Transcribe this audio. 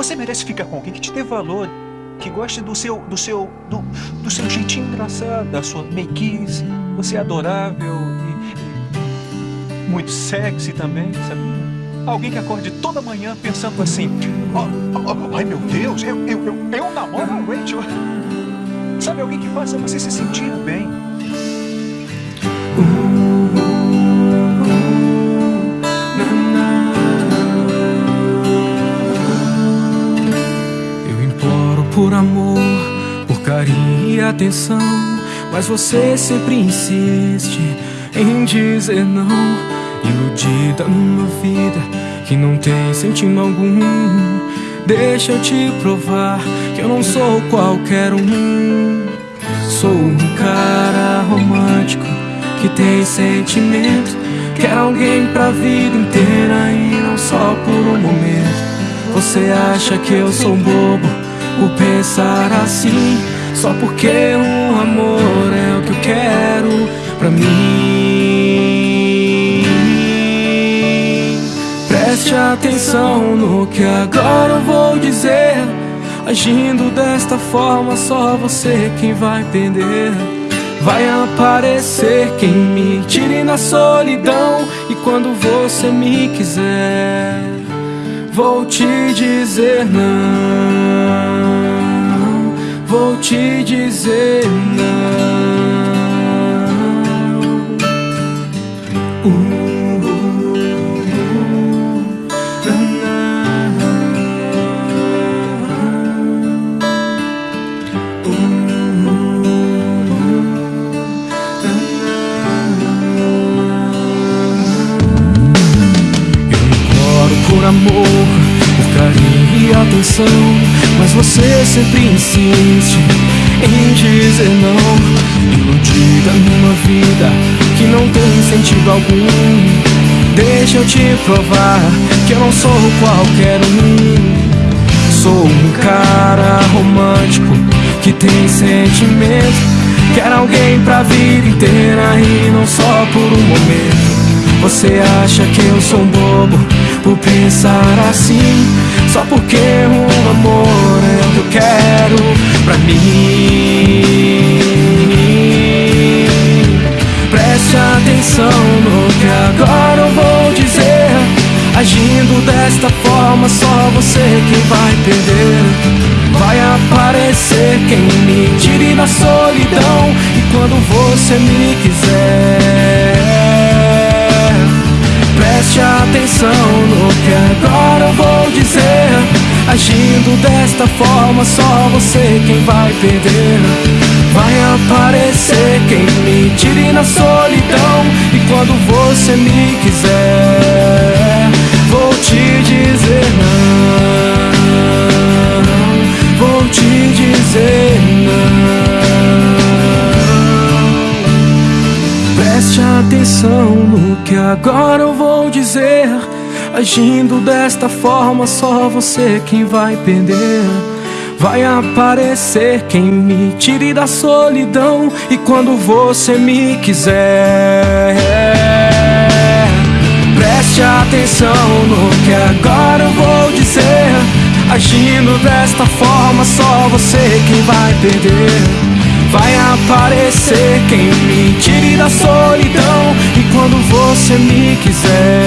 Você merece ficar com alguém que te dê valor, que goste do seu, do seu, do, do seu jeitinho engraçado, da sua meiguice. Você é adorável e, muito sexy também, sabe? Alguém que acorde toda manhã pensando assim: oh, oh, Ai meu Deus, eu, eu, eu, eu namoro a Rachel. Sabe, alguém que faça você se sentir bem. Por amor, por carinho e atenção. Mas você sempre insiste em dizer não. Iludida numa vida que não tem sentido algum. Deixa eu te provar que eu não sou qualquer um. Sou um cara romântico que tem sentimento. Quer alguém pra vida inteira e não só por um momento. Você acha que eu sou bobo por pensar assim? Só porque o amor é o que eu quero pra mim. Preste atenção no que agora eu vou dizer. Agindo desta forma, só você quem vai perder. Vai aparecer quem me tire na solidão. E quando você me quiser, vou te dizer não. Vou te dizer amor, por carinho e atenção. Mas você sempre insiste em dizer não. Iludida numa vida que não tem sentido algum. Deixa eu te provar que eu não sou qualquer um. Sou um cara romântico que tem sentimento. Quer alguém pra vida inteira e não só por um momento. Você acha que eu sou um bobo por pensar assim Só porque o amor é o que eu quero pra mim. Preste atenção no que agora eu vou dizer Agindo desta forma só você quem vai perder. Vai aparecer quem me tire da solidão E quando você me quiser Preste atenção no que agora eu vou dizer. Agindo desta forma só você quem vai perder. Vai aparecer quem me tire na solidão. E quando você me quiser Atenção no que agora eu vou dizer. Agindo desta forma, só você quem vai perder. Vai aparecer quem me tire da solidão. E quando você me quiser, preste atenção no que agora eu vou dizer. Agindo desta forma, só você quem vai perder. Vai aparecer quem me tire da solidão você me quiser